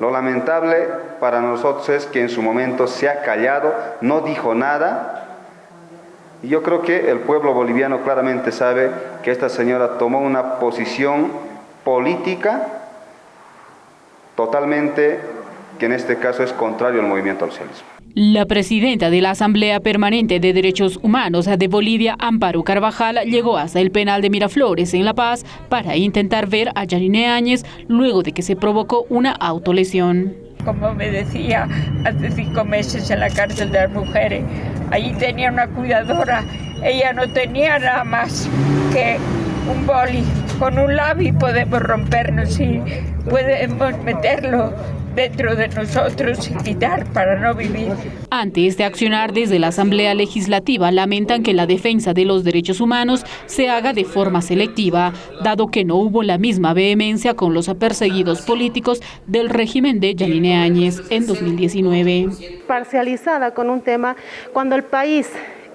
Lo lamentable para nosotros es que en su momento se ha callado, no dijo nada. Y yo creo que el pueblo boliviano claramente sabe que esta señora tomó una posición política totalmente que en este caso es contrario al movimiento al socialismo. La presidenta de la Asamblea Permanente de Derechos Humanos de Bolivia, Amparo Carvajal, llegó hasta el penal de Miraflores en La Paz para intentar ver a Yanine Áñez luego de que se provocó una autolesión. Como me decía, hace cinco meses en la cárcel de las mujeres, allí tenía una cuidadora, ella no tenía nada más que un boli, con un labio podemos rompernos y podemos meterlo dentro de nosotros y quitar para no vivir. Ante este accionar desde la Asamblea Legislativa lamentan que la defensa de los derechos humanos se haga de forma selectiva, dado que no hubo la misma vehemencia con los perseguidos políticos del régimen de Yanine Áñez en 2019. Parcializada con un tema cuando el país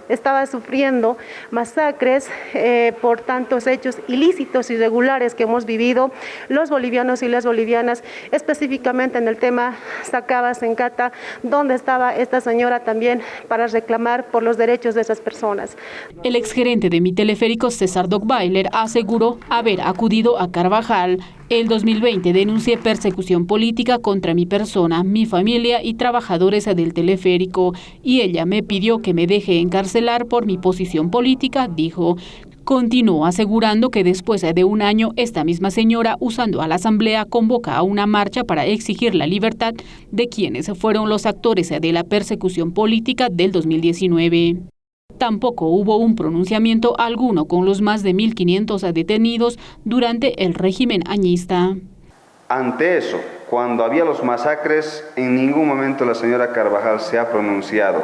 estaba sufriendo masacres eh, por tantos hechos ilícitos, irregulares que hemos vivido los bolivianos y las bolivianas, específicamente en el tema Sacabas en Cata, donde estaba esta señora también para reclamar por los derechos de esas personas. El exgerente de mi teleférico, César Dogbailer, aseguró haber acudido a Carvajal el 2020 denuncié persecución política contra mi persona, mi familia y trabajadores del teleférico y ella me pidió que me deje encarcelar por mi posición política, dijo. Continuó asegurando que después de un año, esta misma señora, usando a la Asamblea, convoca a una marcha para exigir la libertad de quienes fueron los actores de la persecución política del 2019. Tampoco hubo un pronunciamiento alguno con los más de 1.500 detenidos durante el régimen añista. Ante eso, cuando había los masacres, en ningún momento la señora Carvajal se ha pronunciado.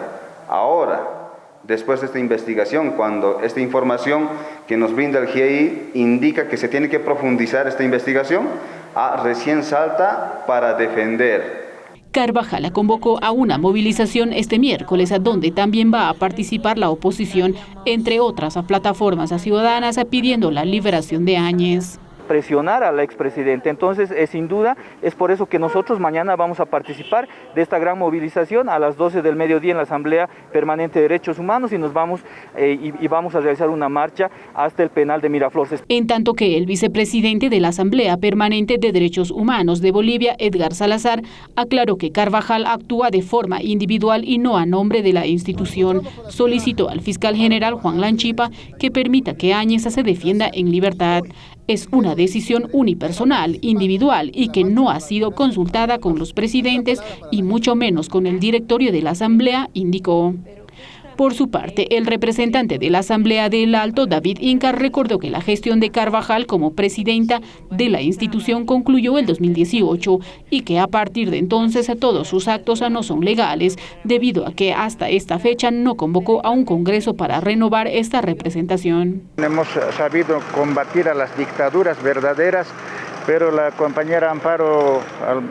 Ahora, después de esta investigación, cuando esta información que nos brinda el GIEI indica que se tiene que profundizar esta investigación, ah, recién salta para defender Carvajal convocó a una movilización este miércoles, donde también va a participar la oposición, entre otras plataformas ciudadanas, pidiendo la liberación de Áñez presionar al expresidente. Entonces, es, sin duda, es por eso que nosotros mañana vamos a participar de esta gran movilización a las 12 del mediodía en la Asamblea Permanente de Derechos Humanos y nos vamos eh, y, vamos a realizar una marcha hasta el penal de Miraflores. En tanto que el vicepresidente de la Asamblea Permanente de Derechos Humanos de Bolivia, Edgar Salazar, aclaró que Carvajal actúa de forma individual y no a nombre de la institución. Solicitó al fiscal general Juan Lanchipa que permita que Áñez se defienda en libertad es una decisión unipersonal, individual y que no ha sido consultada con los presidentes y mucho menos con el directorio de la Asamblea, indicó. Por su parte, el representante de la Asamblea del Alto, David Inca, recordó que la gestión de Carvajal como presidenta de la institución concluyó el 2018 y que a partir de entonces todos sus actos no son legales, debido a que hasta esta fecha no convocó a un congreso para renovar esta representación. Hemos sabido combatir a las dictaduras verdaderas pero la compañera Amparo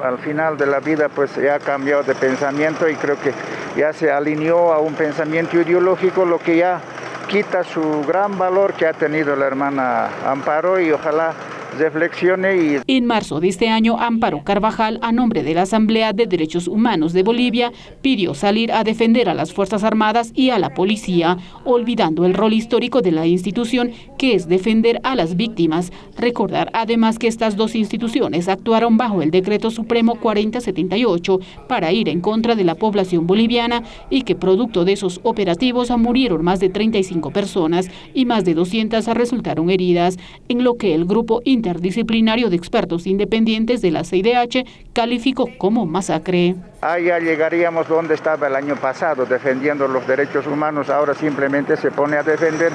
al, final de la vida pues ya ha cambiado de pensamiento y creo que ya se alineó a un pensamiento ideológico, lo que ya quita su gran valor que ha tenido la hermana Amparo y ojalá reflexione y... En marzo de este año, Amparo Carvajal, a nombre de la Asamblea de Derechos Humanos de Bolivia, pidió salir a defender a las Fuerzas Armadas y a la policía, olvidando el rol histórico de la institución, que es defender a las víctimas. Recordar además que estas dos instituciones actuaron bajo el Decreto Supremo 4078 para ir en contra de la población boliviana y que producto de esos operativos murieron más de 35 personas y más de 200 resultaron heridas, en lo que el grupo interdisciplinario de expertos independientes de la CIDH calificó como masacre. Allá llegaríamos donde estaba el año pasado, defendiendo los derechos humanos, ahora simplemente se pone a defender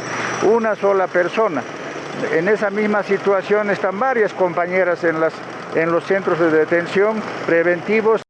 una sola persona. En esa misma situación están varias compañeras en, en los centros de detención preventivos